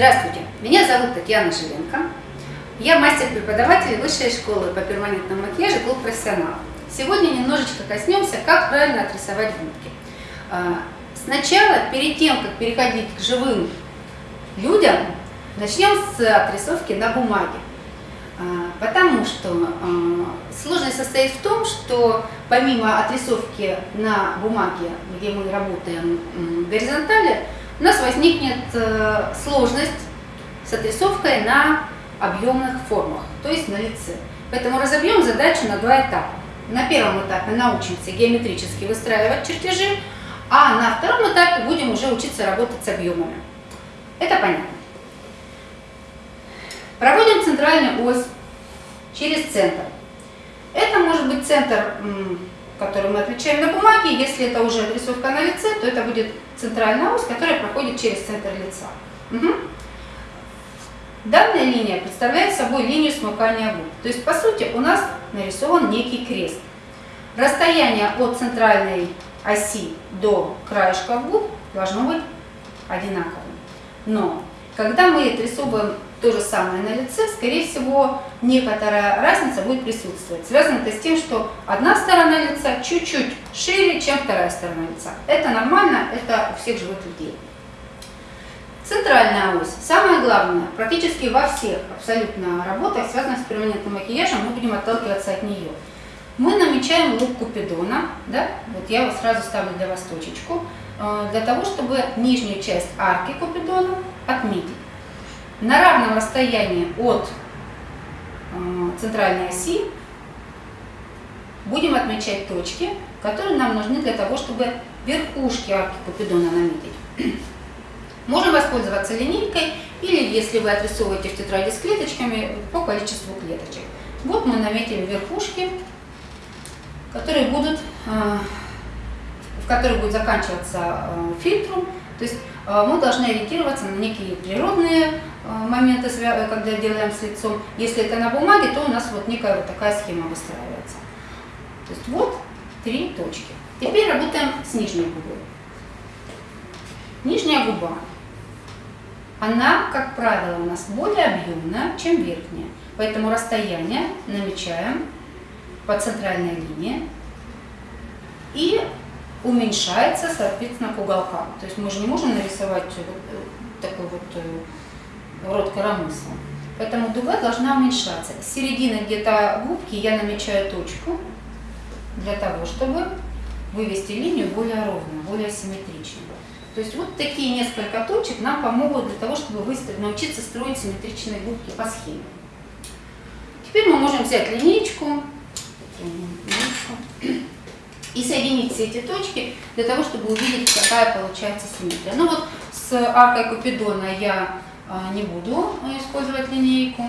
Здравствуйте, меня зовут Татьяна Жиленко. Я мастер-преподаватель Высшей школы по перманентному макияжу «Клуб профессионал». Сегодня немножечко коснемся, как правильно отрисовать губки. А, сначала, перед тем, как переходить к живым людям, начнем с отрисовки на бумаге. А, потому что а, сложность состоит в том, что помимо отрисовки на бумаге, где мы работаем в горизонтали, у нас возникнет э, сложность с отрисовкой на объемных формах, то есть на лице. Поэтому разобьем задачу на два этапа. На первом этапе научимся геометрически выстраивать чертежи, а на втором этапе будем уже учиться работать с объемами. Это понятно. Проводим центральную ось через центр. Это может быть центр, который мы отмечаем на бумаге. Если это уже отрисовка на лице, то это будет центральная ось, которая проходит через центр лица. Угу. Данная линия представляет собой линию смыкания губ. То есть, по сути, у нас нарисован некий крест. Расстояние от центральной оси до краешка губ должно быть одинаковым. Но, когда мы отрисовываем то же самое на лице, скорее всего, некоторая разница будет присутствовать. Связано это с тем, что одна сторона лица чуть-чуть шире, чем вторая сторона лица. Это нормально, это у всех живых людей. Центральная ось. Самое главное, практически во всех абсолютно работах, связанных с перманентным макияжем, мы будем отталкиваться от нее. Мы намечаем лук Купидона, да? вот я вот сразу ставлю для вас точечку, э, для того, чтобы нижнюю часть арки Купидона отметить на равном расстоянии от э, центральной оси будем отмечать точки, которые нам нужны для того, чтобы верхушки арки Купидона наметить. Можем воспользоваться линейкой или, если вы отрисовываете в тетради с клеточками, по количеству клеточек. Вот мы наметили верхушки, которые будут, э, в которых будет заканчиваться э, фильтром. То есть мы должны ориентироваться на некие природные Э, моменты, когда делаем с лицом. Если это на бумаге, то у нас вот некая вот такая схема выстраивается. То есть вот три точки. Теперь работаем с нижней губой. Нижняя губа, она, как правило, у нас более объемная, чем верхняя. Поэтому расстояние намечаем по центральной линии и уменьшается, соответственно, к уголкам. То есть мы же не можем нарисовать э, такой вот э, рот коромысла. Поэтому дуга должна уменьшаться. С середины где-то губки я намечаю точку для того, чтобы вывести линию более ровно, более симметрично. То есть вот такие несколько точек нам помогут для того, чтобы выставить, научиться строить симметричные губки по схеме. Теперь мы можем взять линейку и соединить все эти точки для того, чтобы увидеть, какая получается симметрия. Ну вот с аркой Купидона я а, не буду использовать линейку.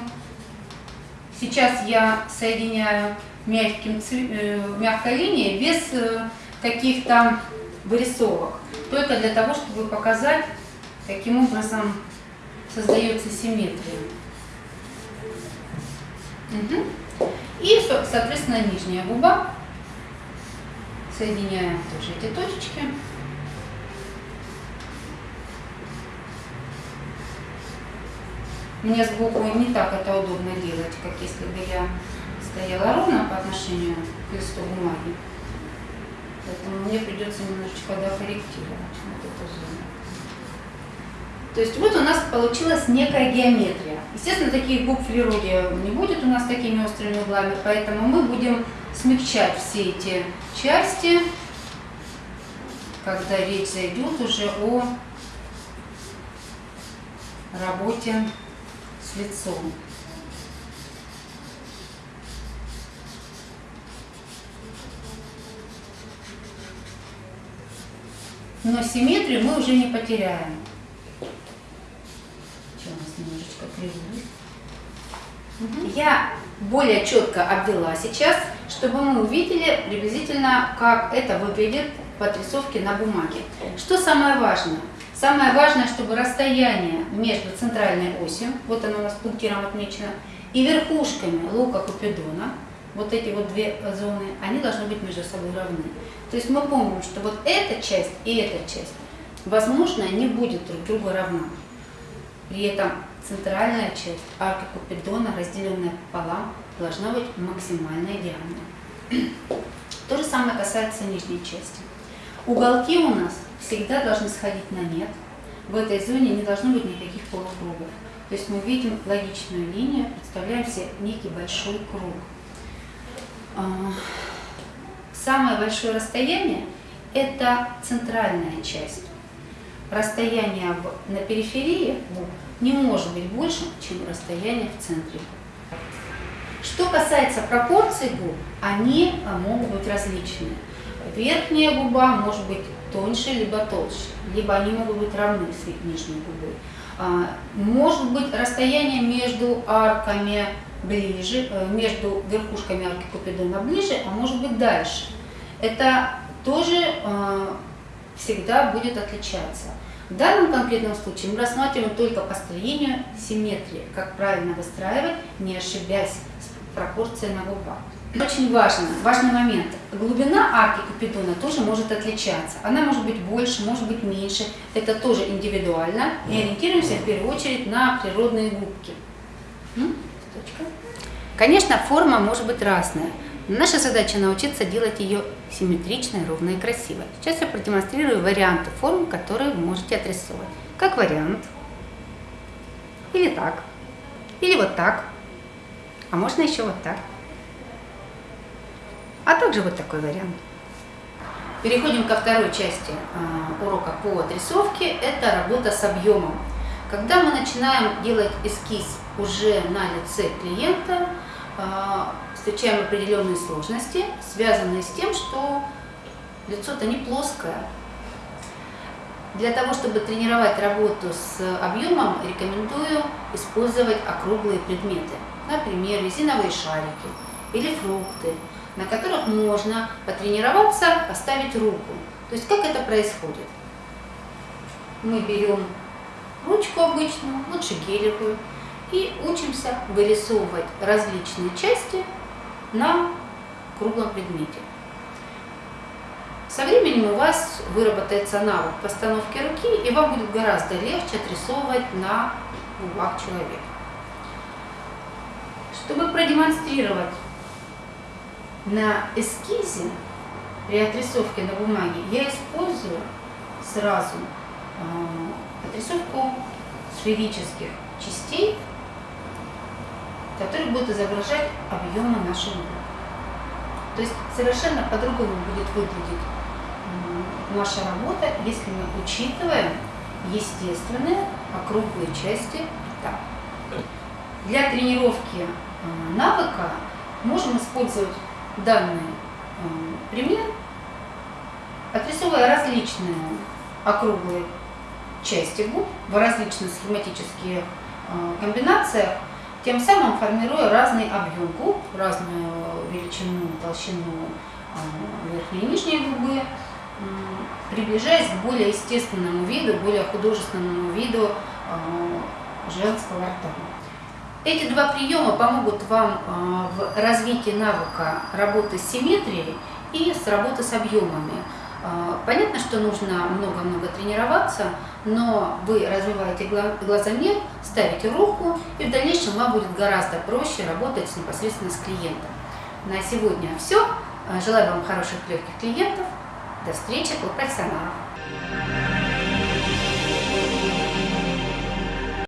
Сейчас я соединяю мягким, э, мягкой линией без э, каких-то вырисовок. Только для того, чтобы показать, каким образом создается симметрия. Угу. И, соответственно, нижняя губа. Соединяем тоже эти точечки. Мне сбоку не так это удобно делать, как если бы я стояла ровно по отношению к листу бумаги. Поэтому мне придется немножечко докорректировать вот эту зону. То есть вот у нас получилась некая геометрия. Естественно, таких губ в природе не будет у нас такими острыми углами, поэтому мы будем смягчать все эти части, когда речь зайдет уже о работе с лицом. Но симметрию мы уже не потеряем. Что у нас немножечко кривую. Я более четко обвела сейчас, чтобы мы увидели приблизительно, как это выглядит по отрисовке на бумаге. Что самое важное? Самое важное, чтобы расстояние между центральной осью, вот она у нас пунктиром отмечена, и верхушками лука Купидона, вот эти вот две зоны, они должны быть между собой равны. То есть мы помним, что вот эта часть и эта часть, возможно, не будет друг другу равна. При этом центральная часть арки Купидона, разделенная пополам, должна быть максимально идеальной. То же самое касается нижней части. Уголки у нас всегда должны сходить на нет. В этой зоне не должно быть никаких полукругов. То есть мы видим логичную линию, представляем себе некий большой круг. А, самое большое расстояние – это центральная часть. Расстояние на периферии не может быть больше, чем расстояние в центре. Что касается пропорций губ, они могут быть различные. Верхняя губа может быть тоньше, либо толще, либо они могут быть равны с нижней губой. А, может быть расстояние между арками ближе, э, между верхушками арки Купидона ближе, а может быть дальше. Это тоже а, всегда будет отличаться. В данном конкретном случае мы рассматриваем только построение симметрии, как правильно выстраивать, не ошибясь с пропорцией на губах. Очень важно, важный момент. Глубина арки Купидона тоже может отличаться. Она может быть больше, может быть меньше. Это тоже индивидуально. И ориентируемся в первую очередь на природные губки. Конечно, форма может быть разная. Наша задача научиться делать ее симметричной, ровной и красивой. Сейчас я продемонстрирую варианты форм, которые вы можете отрисовать. Как вариант. Или так. Или вот так. А можно еще вот так а также вот такой вариант. Переходим ко второй части э, урока по отрисовке, это работа с объемом. Когда мы начинаем делать эскиз уже на лице клиента, э, встречаем определенные сложности, связанные с тем, что лицо-то не плоское. Для того, чтобы тренировать работу с объемом, рекомендую использовать округлые предметы. Например, резиновые шарики или фрукты, на которых можно потренироваться, поставить руку. То есть как это происходит? Мы берем ручку обычную, лучше гелевую, и учимся вырисовывать различные части на круглом предмете. Со временем у вас выработается навык постановки руки, и вам будет гораздо легче отрисовывать на губах человека. Чтобы продемонстрировать на эскизе при отрисовке на бумаге я использую сразу э, отрисовку сферических частей, которые будут изображать объемы нашего губ. То есть совершенно по-другому будет выглядеть наша работа, если мы учитываем естественные округлые части рта. Для тренировки э, навыка можем использовать данный э, пример, отрисовывая различные округлые части губ в различных схематических э, комбинациях, тем самым формируя разный объем губ, разную величину, толщину э, верхней и нижней губы, приближаясь к более естественному виду, более художественному виду женского рта. Эти два приема помогут вам а, в развитии навыка работы с симметрией и с работы с объемами. А, понятно, что нужно много-много тренироваться, но вы развиваете глазомер, ставите руку, и в дальнейшем вам будет гораздо проще работать непосредственно с клиентом. На сегодня все. Желаю вам хороших легких клиентов. До встречи, клуб профессионалов.